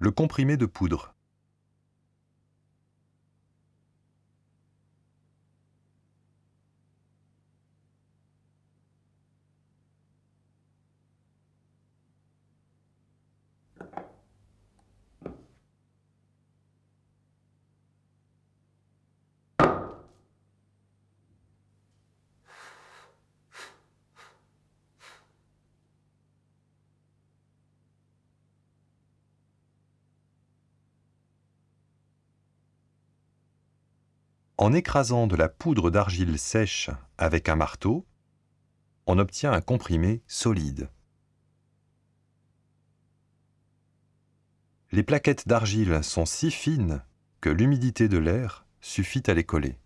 Le comprimé de poudre. En écrasant de la poudre d'argile sèche avec un marteau, on obtient un comprimé solide. Les plaquettes d'argile sont si fines que l'humidité de l'air suffit à les coller.